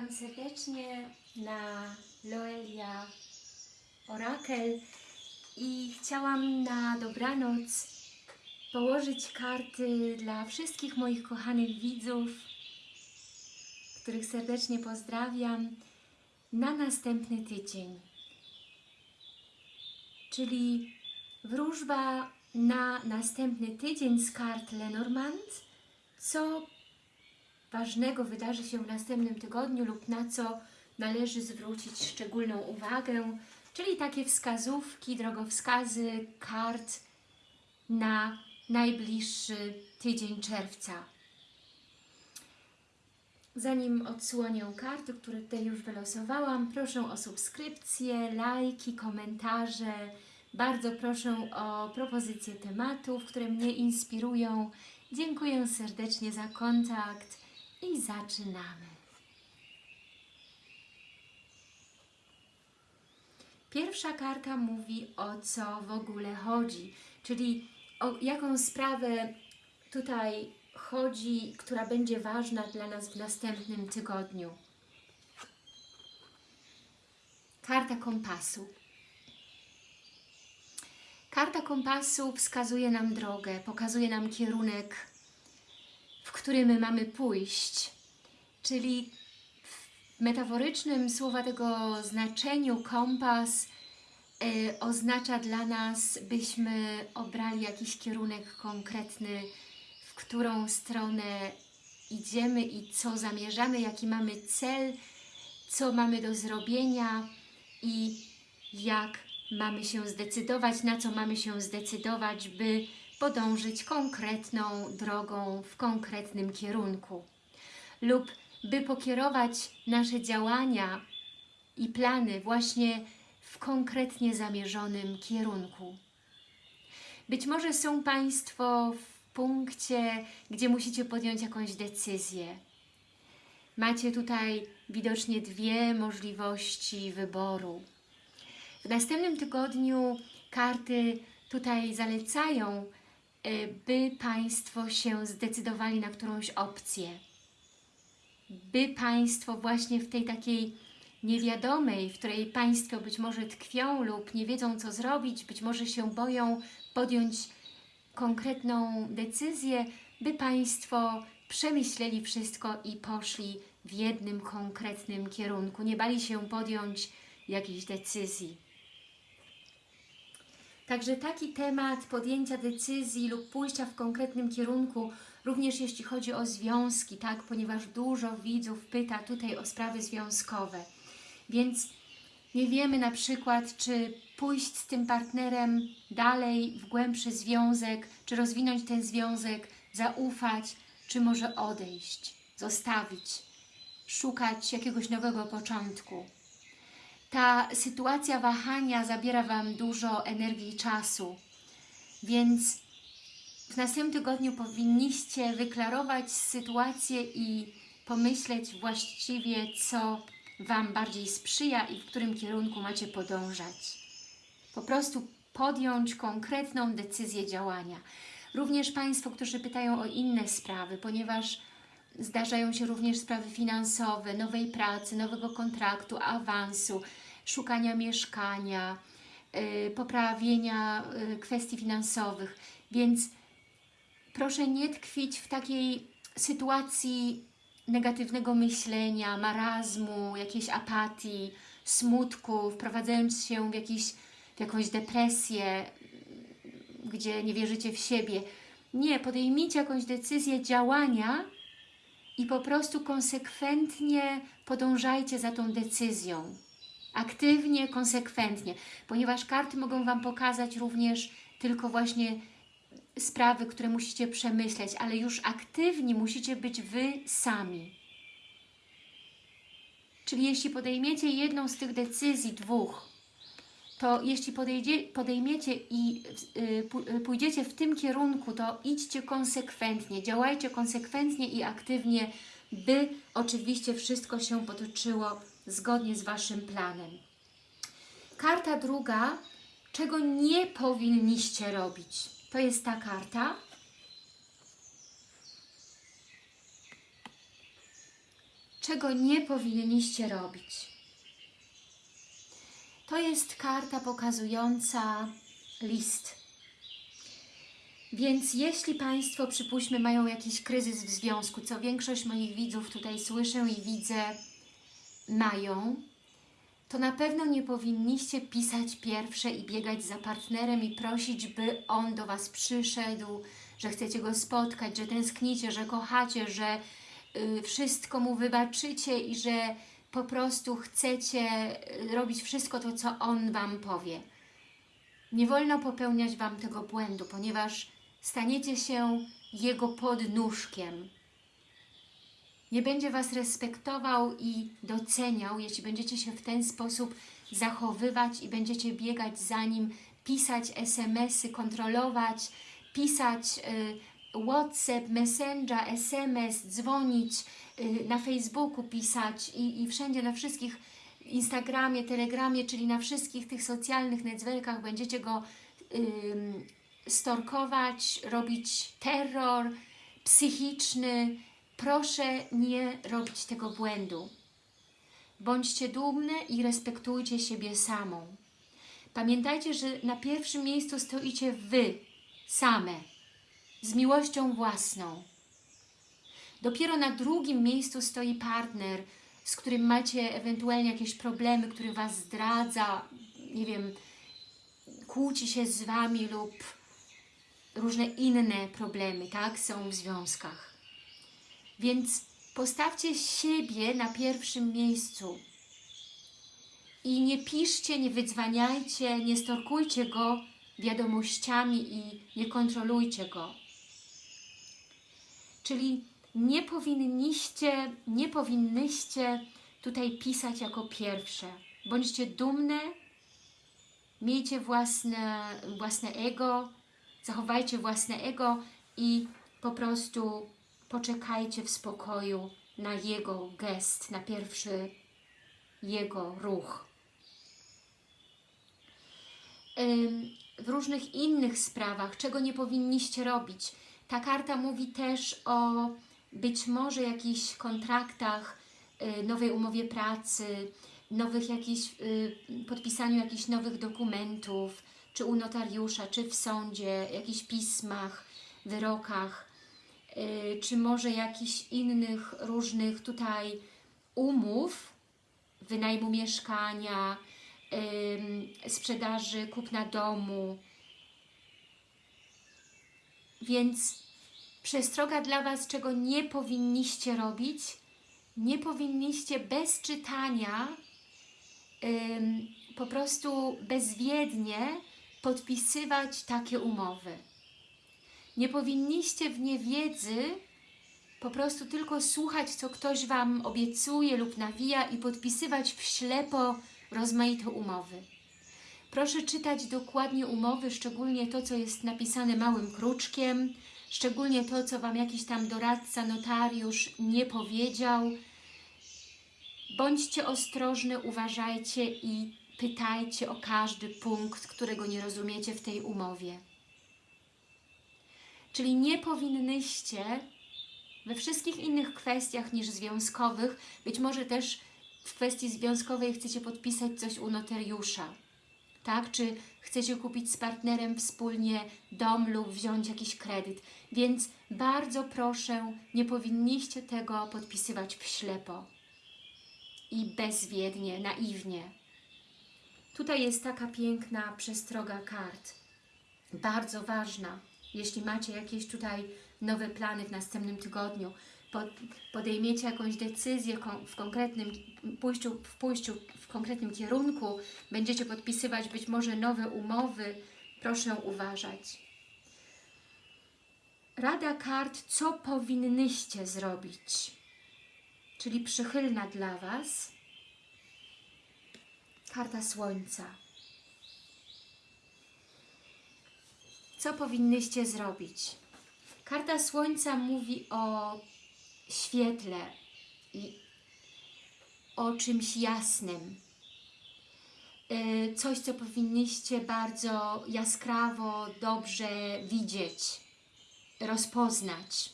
Witam serdecznie na Loelia Orakel i chciałam na dobranoc położyć karty dla wszystkich moich kochanych widzów, których serdecznie pozdrawiam, na następny tydzień. Czyli wróżba na następny tydzień z kart Lenormand, co ważnego wydarzy się w następnym tygodniu lub na co należy zwrócić szczególną uwagę, czyli takie wskazówki, drogowskazy kart na najbliższy tydzień czerwca. Zanim odsłonię karty, które tutaj już wylosowałam, proszę o subskrypcje, lajki, komentarze. Bardzo proszę o propozycje tematów, które mnie inspirują. Dziękuję serdecznie za kontakt i zaczynamy. Pierwsza karta mówi o co w ogóle chodzi, czyli o jaką sprawę tutaj chodzi, która będzie ważna dla nas w następnym tygodniu. Karta kompasu. Karta kompasu wskazuje nam drogę, pokazuje nam kierunek, w którym mamy pójść. Czyli w metaforycznym słowa tego znaczeniu kompas y, oznacza dla nas, byśmy obrali jakiś kierunek konkretny, w którą stronę idziemy i co zamierzamy, jaki mamy cel, co mamy do zrobienia i jak mamy się zdecydować, na co mamy się zdecydować, by podążyć konkretną drogą w konkretnym kierunku. Lub by pokierować nasze działania i plany właśnie w konkretnie zamierzonym kierunku. Być może są Państwo w punkcie, gdzie musicie podjąć jakąś decyzję. Macie tutaj widocznie dwie możliwości wyboru. W następnym tygodniu karty tutaj zalecają, by Państwo się zdecydowali na którąś opcję. By Państwo właśnie w tej takiej niewiadomej, w której Państwo być może tkwią lub nie wiedzą co zrobić, być może się boją podjąć konkretną decyzję, by Państwo przemyśleli wszystko i poszli w jednym konkretnym kierunku. Nie bali się podjąć jakiejś decyzji. Także taki temat podjęcia decyzji lub pójścia w konkretnym kierunku, również jeśli chodzi o związki, tak, ponieważ dużo widzów pyta tutaj o sprawy związkowe. Więc nie wiemy na przykład, czy pójść z tym partnerem dalej w głębszy związek, czy rozwinąć ten związek, zaufać, czy może odejść, zostawić, szukać jakiegoś nowego początku ta sytuacja wahania zabiera Wam dużo energii i czasu, więc w następnym tygodniu powinniście wyklarować sytuację i pomyśleć właściwie, co Wam bardziej sprzyja i w którym kierunku macie podążać. Po prostu podjąć konkretną decyzję działania. Również Państwo, którzy pytają o inne sprawy, ponieważ Zdarzają się również sprawy finansowe, nowej pracy, nowego kontraktu, awansu, szukania mieszkania, yy, poprawienia yy, kwestii finansowych. Więc proszę nie tkwić w takiej sytuacji negatywnego myślenia, marazmu, jakiejś apatii, smutku, wprowadzając się w, jakiś, w jakąś depresję, gdzie nie wierzycie w siebie. Nie, podejmijcie jakąś decyzję działania, i po prostu konsekwentnie podążajcie za tą decyzją. Aktywnie, konsekwentnie, ponieważ karty mogą Wam pokazać również tylko właśnie sprawy, które musicie przemyśleć, ale już aktywni musicie być Wy sami. Czyli jeśli podejmiecie jedną z tych decyzji, dwóch, to jeśli podejdzie, podejmiecie i y, y, pójdziecie w tym kierunku, to idźcie konsekwentnie, działajcie konsekwentnie i aktywnie, by oczywiście wszystko się potoczyło zgodnie z Waszym planem. Karta druga, czego nie powinniście robić. To jest ta karta. czego nie powinniście robić. To jest karta pokazująca list. Więc jeśli Państwo, przypuśćmy, mają jakiś kryzys w związku, co większość moich widzów tutaj słyszę i widzę, mają, to na pewno nie powinniście pisać pierwsze i biegać za partnerem i prosić, by on do Was przyszedł, że chcecie go spotkać, że tęsknicie, że kochacie, że y, wszystko mu wybaczycie i że po prostu chcecie y, robić wszystko to, co on Wam powie. Nie wolno popełniać Wam tego błędu, ponieważ staniecie się jego podnóżkiem. Nie będzie Was respektował i doceniał, jeśli będziecie się w ten sposób zachowywać i będziecie biegać za nim, pisać SMS-y, kontrolować, pisać y, WhatsApp, Messenger, SMS, dzwonić, na Facebooku pisać i, i wszędzie na wszystkich Instagramie, Telegramie, czyli na wszystkich tych socjalnych networkach będziecie go ym, storkować, robić terror psychiczny. Proszę nie robić tego błędu. Bądźcie dumne i respektujcie siebie samą. Pamiętajcie, że na pierwszym miejscu stoicie Wy, same, z miłością własną. Dopiero na drugim miejscu stoi partner, z którym macie ewentualnie jakieś problemy, który Was zdradza, nie wiem, kłóci się z Wami lub różne inne problemy, tak, są w związkach. Więc postawcie siebie na pierwszym miejscu i nie piszcie, nie wydzwaniajcie, nie storkujcie go wiadomościami i nie kontrolujcie go. Czyli nie powinniście, nie powinnyście tutaj pisać jako pierwsze. Bądźcie dumne, miejcie własne, własne ego, zachowajcie własne ego i po prostu poczekajcie w spokoju na jego gest, na pierwszy jego ruch. W różnych innych sprawach, czego nie powinniście robić. Ta karta mówi też o być może jakichś kontraktach, y, nowej umowie pracy, nowych jakichś, y, podpisaniu jakichś nowych dokumentów, czy u notariusza, czy w sądzie, jakichś pismach, wyrokach, y, czy może jakichś innych różnych tutaj umów, wynajmu mieszkania, sprzedaży, kupna domu. Więc przestroga dla Was, czego nie powinniście robić, nie powinniście bez czytania ym, po prostu bezwiednie podpisywać takie umowy. Nie powinniście w niewiedzy po prostu tylko słuchać, co ktoś Wam obiecuje lub nawija i podpisywać w ślepo rozmaite umowy. Proszę czytać dokładnie umowy, szczególnie to, co jest napisane małym kruczkiem, szczególnie to, co Wam jakiś tam doradca, notariusz nie powiedział. Bądźcie ostrożne, uważajcie i pytajcie o każdy punkt, którego nie rozumiecie w tej umowie. Czyli nie powinnyście we wszystkich innych kwestiach niż związkowych, być może też w kwestii związkowej chcecie podpisać coś u notariusza, tak? Czy chcecie kupić z partnerem wspólnie dom lub wziąć jakiś kredyt. Więc bardzo proszę, nie powinniście tego podpisywać w ślepo i bezwiednie, naiwnie. Tutaj jest taka piękna przestroga kart. Bardzo ważna, jeśli macie jakieś tutaj nowe plany w następnym tygodniu, podejmiecie jakąś decyzję w konkretnym pójściu, w pójściu w konkretnym kierunku, będziecie podpisywać być może nowe umowy, proszę uważać. Rada kart, co powinnyście zrobić, czyli przychylna dla Was. Karta Słońca. Co powinnyście zrobić? Karta Słońca mówi o świetle i o czymś jasnym. Coś, co powinniście bardzo jaskrawo, dobrze widzieć, rozpoznać.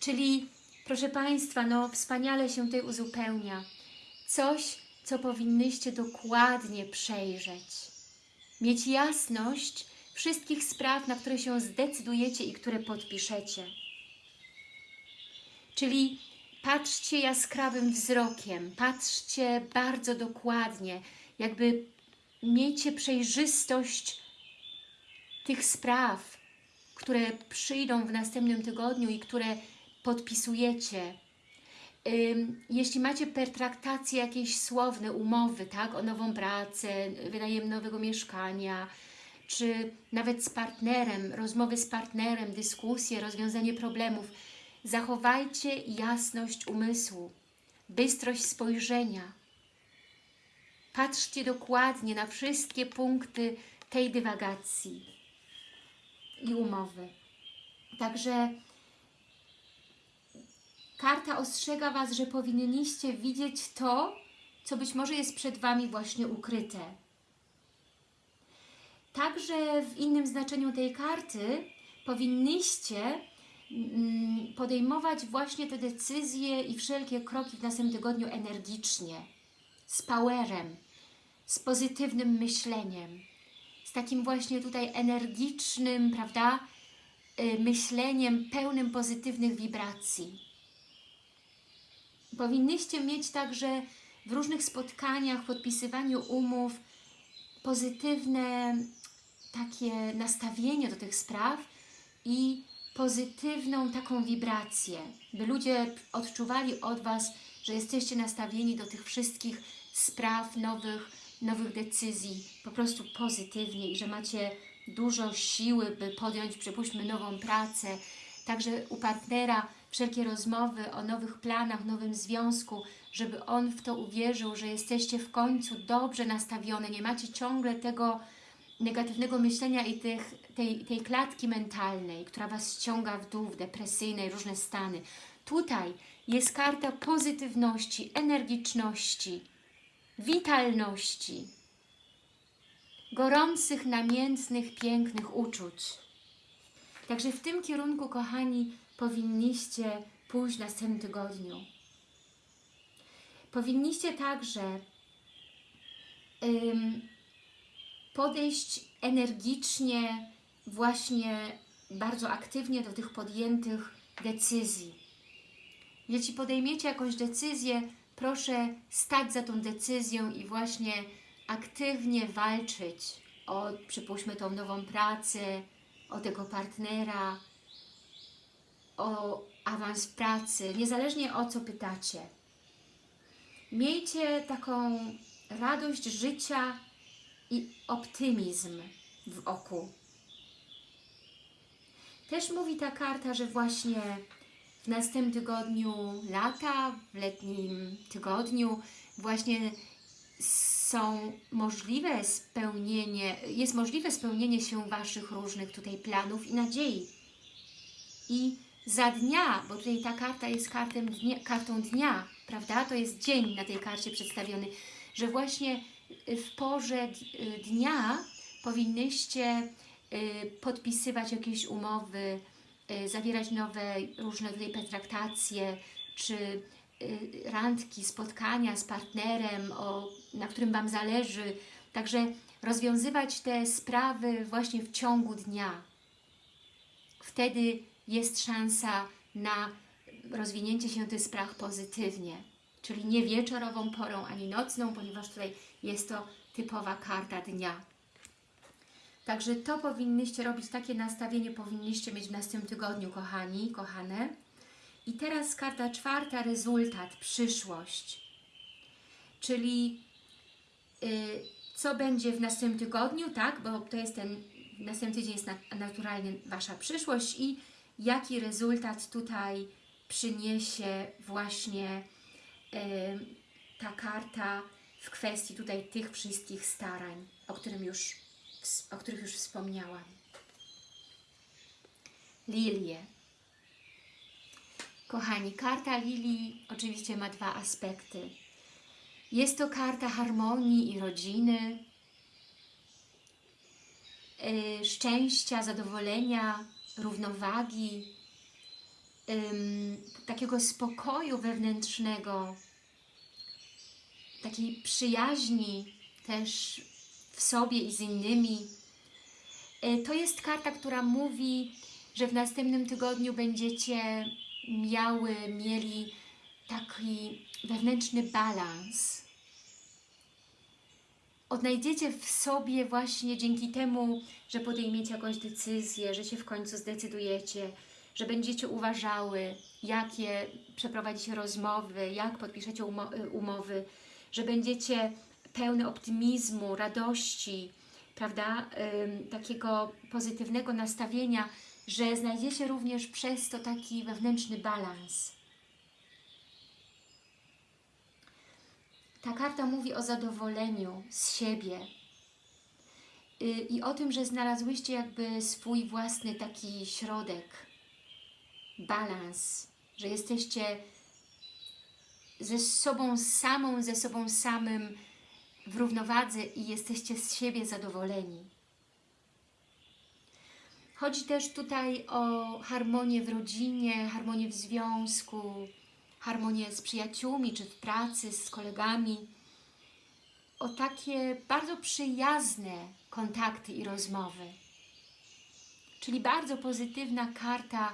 Czyli proszę Państwa, no wspaniale się tutaj uzupełnia. Coś, co powinnyście dokładnie przejrzeć. Mieć jasność wszystkich spraw, na które się zdecydujecie i które podpiszecie. Czyli patrzcie jaskrawym wzrokiem, patrzcie bardzo dokładnie, jakby miejcie przejrzystość tych spraw, które przyjdą w następnym tygodniu i które podpisujecie. Jeśli macie pertraktacje jakieś słowne, umowy, tak, o nową pracę, wynajem nowego mieszkania, czy nawet z partnerem, rozmowy z partnerem, dyskusje, rozwiązanie problemów, zachowajcie jasność umysłu, bystrość spojrzenia. Patrzcie dokładnie na wszystkie punkty tej dywagacji i umowy. Także karta ostrzega Was, że powinniście widzieć to, co być może jest przed Wami właśnie ukryte. Także w innym znaczeniu tej karty powinniście podejmować właśnie te decyzje i wszelkie kroki w następnym tygodniu energicznie, z powerem, z pozytywnym myśleniem, z takim właśnie tutaj energicznym, prawda, y, myśleniem pełnym pozytywnych wibracji. Powinnyście mieć także w różnych spotkaniach, podpisywaniu umów pozytywne takie nastawienie do tych spraw i pozytywną taką wibrację, by ludzie odczuwali od Was, że jesteście nastawieni do tych wszystkich spraw, nowych, nowych decyzji, po prostu pozytywnie i że macie dużo siły, by podjąć, przypuśćmy, nową pracę. Także u partnera wszelkie rozmowy o nowych planach, nowym związku, żeby on w to uwierzył, że jesteście w końcu dobrze nastawione, nie macie ciągle tego negatywnego myślenia i tych, tej, tej klatki mentalnej, która Was ściąga w dół, w depresyjne różne stany. Tutaj jest karta pozytywności, energiczności, witalności, gorących, namiętnych, pięknych uczuć. Także w tym kierunku, kochani, powinniście pójść w następnym tygodniu. Powinniście także podejść energicznie, właśnie bardzo aktywnie do tych podjętych decyzji. Jeśli podejmiecie jakąś decyzję, proszę stać za tą decyzją i właśnie aktywnie walczyć o, przypuśćmy, tą nową pracę, o tego partnera, o awans pracy, niezależnie o co pytacie. Miejcie taką radość życia i optymizm w oku. Też mówi ta karta, że właśnie w następnym tygodniu lata, w letnim tygodniu właśnie są możliwe spełnienie, jest możliwe spełnienie się Waszych różnych tutaj planów i nadziei. I za dnia, bo tutaj ta karta jest dnia, kartą dnia, prawda? To jest dzień na tej karcie przedstawiony, że właśnie w porze dnia powinnyście y, podpisywać jakieś umowy, y, zawierać nowe różne tutaj pertraktacje, czy y, randki, spotkania z partnerem, o, na którym Wam zależy. Także rozwiązywać te sprawy właśnie w ciągu dnia. Wtedy jest szansa na rozwinięcie się tych spraw pozytywnie. Czyli nie wieczorową porą, ani nocną, ponieważ tutaj jest to typowa karta dnia. Także to powinnyście robić, takie nastawienie powinniście mieć w następnym tygodniu, kochani, kochane. I teraz karta czwarta, rezultat, przyszłość. Czyli y, co będzie w następnym tygodniu, tak? Bo to jest ten, następny tydzień jest naturalnie Wasza przyszłość i jaki rezultat tutaj przyniesie właśnie y, ta karta w kwestii tutaj tych wszystkich starań, o, którym już, o których już wspomniałam. Lilie. Kochani, karta Lilii oczywiście ma dwa aspekty. Jest to karta harmonii i rodziny, yy, szczęścia, zadowolenia, równowagi, takiego spokoju wewnętrznego, takiej przyjaźni też w sobie i z innymi. Y, To jest karta, która mówi, że w następnym tygodniu będziecie miały, mieli taki wewnętrzny balans. Odnajdziecie w sobie właśnie dzięki temu, że podejmiecie jakąś decyzję, że się w końcu zdecydujecie, że będziecie uważały, jakie przeprowadzicie rozmowy, jak podpiszecie umo- umowy, że będziecie pełne optymizmu, radości, prawda, takiego pozytywnego nastawienia, że znajdziecie również przez to taki wewnętrzny balans. Ta karta mówi o zadowoleniu z siebie y, i o tym, że znalazłyście jakby swój własny taki środek, balans, że jesteście ze sobą samą, ze sobą samym w równowadze i jesteście z siebie zadowoleni. Chodzi też tutaj o harmonię w rodzinie, harmonię w związku, harmonię z przyjaciółmi, czy w pracy, z kolegami. O takie bardzo przyjazne kontakty i rozmowy. Czyli bardzo pozytywna karta,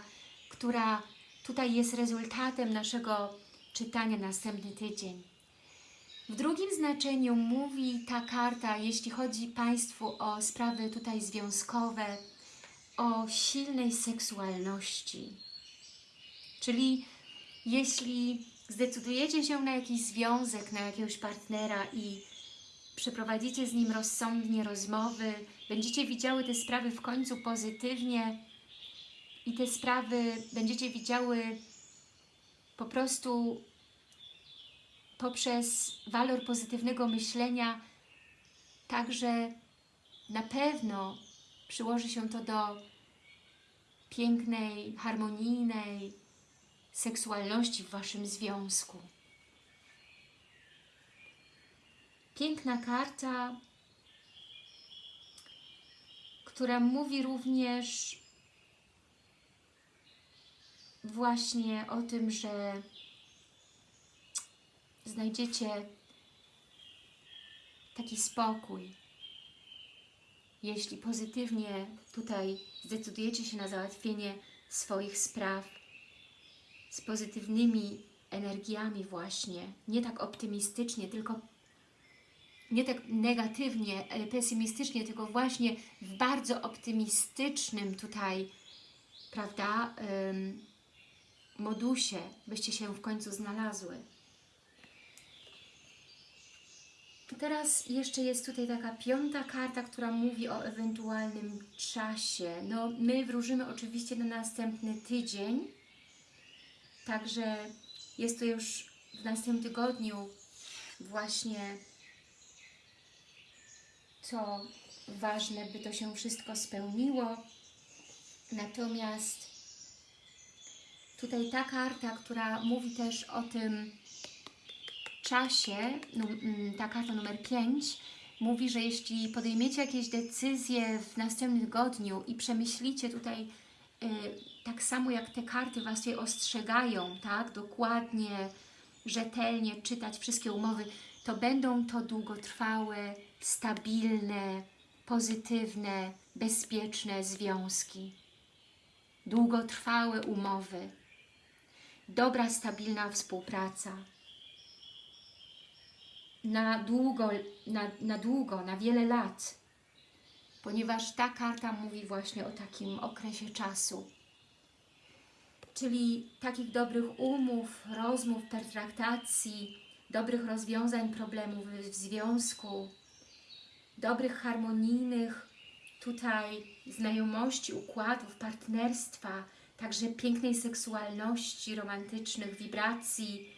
która tutaj jest rezultatem naszego czytania następny tydzień. W drugim znaczeniu mówi ta karta, jeśli chodzi Państwu o sprawy tutaj związkowe, o silnej seksualności. Czyli jeśli zdecydujecie się na jakiś związek, na jakiegoś partnera i przeprowadzicie z nim rozsądnie rozmowy, będziecie widziały te sprawy w końcu pozytywnie i te sprawy będziecie widziały po prostu poprzez walor pozytywnego myślenia, także na pewno przyłoży się to do pięknej, harmonijnej seksualności w Waszym związku. Piękna karta, która mówi również właśnie o tym, że znajdziecie taki spokój, jeśli pozytywnie tutaj zdecydujecie się na załatwienie swoich spraw z pozytywnymi energiami właśnie, nie tak optymistycznie, tylko nie tak negatywnie, e, pesymistycznie, tylko właśnie w bardzo optymistycznym tutaj, prawda, modusie byście się w końcu znalazły. Teraz jeszcze jest tutaj taka piąta karta, która mówi o ewentualnym czasie. No, my wróżymy oczywiście na następny tydzień, także jest to już w następnym tygodniu właśnie to ważne, by to się wszystko spełniło. Natomiast tutaj ta karta, która mówi też o tym czasie, mm, ta karta numer 5, mówi, że jeśli podejmiecie jakieś decyzje w następnym tygodniu i przemyślicie tutaj y, tak samo jak te karty Was je ostrzegają, tak, dokładnie, rzetelnie czytać wszystkie umowy, to będą to długotrwałe, stabilne, pozytywne, bezpieczne związki. Długotrwałe umowy. Dobra, stabilna współpraca. Na długo, na, na długo, na wiele lat. Ponieważ ta karta mówi właśnie o takim okresie czasu. Czyli takich dobrych umów, rozmów, pertraktacji, dobrych rozwiązań problemów w związku, dobrych, harmonijnych tutaj znajomości, układów, partnerstwa, także pięknej seksualności, romantycznych wibracji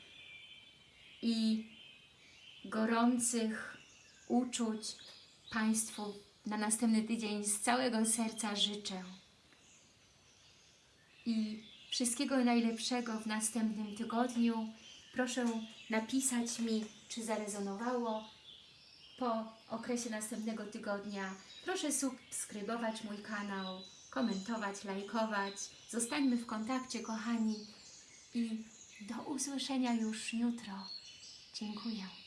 i gorących uczuć Państwu na następny tydzień z całego serca życzę. I wszystkiego najlepszego w następnym tygodniu. Proszę napisać mi, czy zarezonowało po okresie następnego tygodnia. Proszę subskrybować mój kanał komentować, lajkować. Zostańmy w kontakcie, kochani. I do usłyszenia już jutro. Dziękuję.